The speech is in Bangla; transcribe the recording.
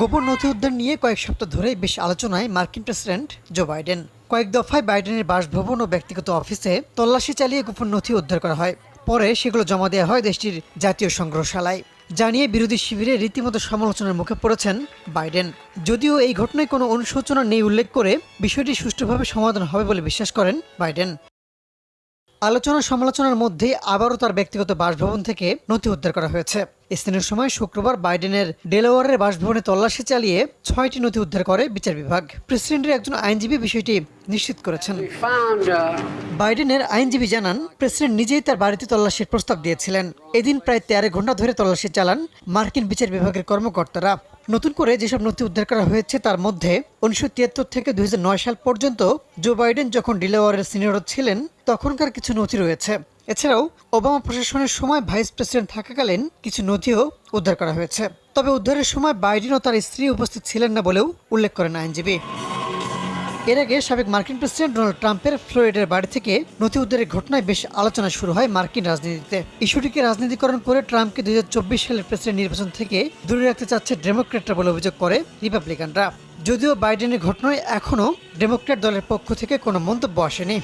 গোপন নথি উদ্ধার নিয়ে কয়েক সপ্তাহ ধরেই বেশ আলোচনায় মার্কিন প্রেসিডেন্ট জো বাইডেন। কয়েক দফায় বাইডেনের বাসভবন ও ব্যক্তিগত অফিসে তল্লাশি চালিয়ে গোপন নথি উদ্ধার করা হয়। পরে সেগুলো জমা দেওয়া হয় দেশটির জাতীয় সংগ্রহশালায়। জানিয়ে বিরোধী শিবিরে রীতিমতো সমালোচনার মুখে পড়েছেন বাইডেন। যদিও এই ঘটনায় কোনো অনুশোচনা নেই উল্লেখ করে বিষয়টি সুষ্ঠুভাবে সমাধান হবে বলে বিশ্বাস করেন বাইডেন। আলোচনা সমালোচনার মধ্যে আবারও তার ব্যক্তিগত বাসভবন থেকে নথি উদ্ধার করা হয়েছে। স্থানীয় সময় শুক্রবার বাইডেনের ডেলাওয়ারের বাসভবনে তল্লাশি চালিয়ে ছয়টি নথি উদ্ধার করে বিচার বিভাগ। প্রেসিডেন্টের একজন আইনজীবী বিষয়টি নিশ্চিত করেছেন। Uh, বাইডেনের আইনজীবী জানান প্রেসিডেন্ট নিজেই তার বাড়িতে তল্লাশির প্রস্তাব দিয়েছিলেন। এদিন প্রায় তেরো ঘণ্টা ধরে তল্লাশি চালান মার্কিন বিচার বিভাগের কর্মকর্তারা। নতুন করে যেসব নথি উদ্ধার করা হয়েছে তার মধ্যে উনিশশো তিয়াত্তর থেকে দুই হাজার নয় সাল পর্যন্ত জো বাইডেন যখন ডিলাওয়ারের সিনিয়র ছিলেন তখনকার কিছু নথি রয়েছে। এছাড়াও ওবামা প্রশাসনের সময় ভাইস প্রেসিডেন্ট থাকাকালীন কিছু নথিও উদ্ধার করা হয়েছে। তবে উদ্ধারের সময় বাইডেন ও তার স্ত্রী উপস্থিত ছিলেন না বলেও উল্লেখ করেন আইনজীবী। এর আগে সাবেক মার্কিন প্রেসিডেন্ট ডোনাল্ড ট্রাম্পের ফ্লোরিডার বাড়ি থেকে নথি উদ্ধারের ঘটনায় বেশ আলোচনা শুরু হয় মার্কিন রাজনীতিতে। ইস্যুটিকে রাজনীতিকরণ করে ট্রাম্পকে দুই হাজার চব্বিশ সালের প্রেসিডেন্ট নির্বাচন থেকে দূরে রাখতে চাচ্ছে ডেমোক্রেটরা বলে অভিযোগ করে রিপাবলিকানরা। যদিও বাইডেনের ঘটনায় এখনও ডেমোক্র্যাট দলের পক্ষ থেকে কোনো মন্তব্য আসেনি।